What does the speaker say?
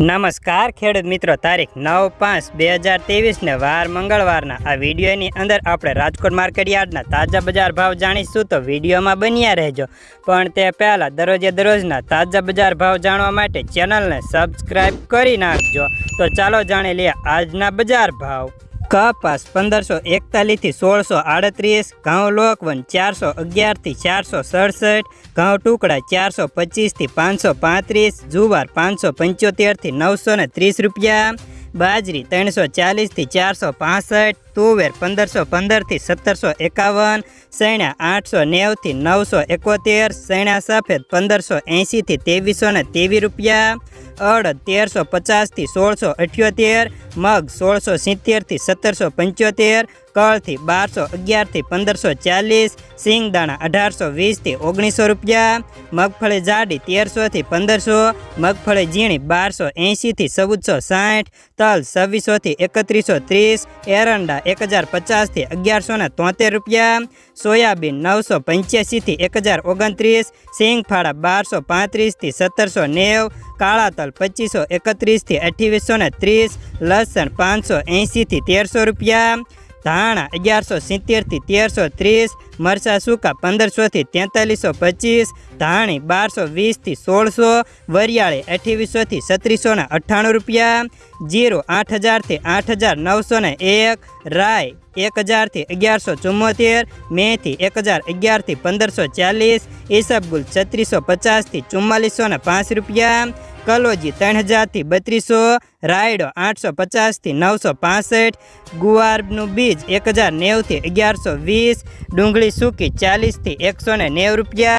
નમસ્કાર ખેડૂત મિત્રો, તારીખ નવ પાંચ બે હજાર ત્રેવીસને વાર મંગળવારના. આ વિડીયોની અંદર આપણે રાજકોટ માર્કેટ યાર્ડના તાજા બજાર ભાવ જાણીશું તો વિડીયોમાં બન્યા રહેજો. પણ તે પહેલાં દરરોજે દરરોજના તાજા બજાર ભાવ જાણવા માટે ચેનલને સબસ્ક્રાઈબ કરી નાખજો. તો ચાલો જાણી લઈએ આજના બજાર ભાવ. કપાસ પંદરસો એકતાલીસથી સોળસો આડત્રીસ, ઘઉં લોકવન ચારસો અગિયારથી ચારસો સડસઠ, ઘઉં ટુકડા ચારસો પચીસથી પાંચસો પાંત્રીસ, જુવાર પાંચસો પંચોતેરથી નવસો ને ત્રીસ રૂપિયા, બાજરી ત્રણસો ચાલીસથી ચારસો પાસઠ, તુવેર પંદરસો પંદરથી સત્તરસો એકાવન સૈણા આઠસો નેવથી નવસો એકોતેર સૈણા સફેદ પંદરસો એંશીથી ત્રેવીસો ને ત્રેવીસ રૂપિયા અડદ તેરસો પચાસથી સોળસો અઠ્યોતેર મગ સોળસો સિત્તેરથી સત્તરસો પંચોતેર કળથી બારસો અગિયારથી પંદરસો ચાલીસ, સિંગદાણા અઢારસો વીસથી ઓગણીસો રૂપિયા, મગફળી જાડી તેરસોથી પંદરસો, મગફળી ઝીણી બારસો એંશીથી ચૌદસો સાઠ, તલ છવ્વીસોથી એકત્રીસો ત્રીસ, એરંડા એક હજાર પચાસથી અગિયારસો ને તોતેર રૂપિયા, સોયાબીન નવસો પંચ્યાસીથી એક હજાર ઓગણત્રીસ, સિંગફાળા બારસો પાંત્રીસથી સત્તરસો નેવ કાળા તલ પચીસો એકત્રીસથી અઠ્ઠીસો ને ત્રીસ, લસણ પાંચસો એંશીથી તેરસો રૂપિયા ધાણા અગિયારસો સિત્તેરથી તેરસો ત્રીસ, મરચાં સૂકા પંદરસોથી તેતાલીસો પચીસ, ધાણી બારસો વીસથી સોળસો, વરિયાળી અઠ્યાવીસોથી છત્રીસો ને અઠ્ઠાણું રૂપિયા, જીરો આઠ હજારથી આઠ હજાર નવસો ને એક રાય એક હજારથી અગિયારસો ચુમ્મોતેર મેથી એક હજાર અગિયારથી પંદરસો ચાલીસ, ઈસબગુલ છત્રીસો પચાસથી ચુમ્માલીસો ને પાંચ રૂપિયા કલોજી ત્રણ હજારથી બત્રીસો, રાયડો આઠસો પચાસથી નવસો પાસઠ, ગુવારનું બીજ એક હજાર નેવથી અગિયારસો વીસ, ડુંગળી સૂકી ચાલીસથી એકસો ને નેવું રૂપિયા.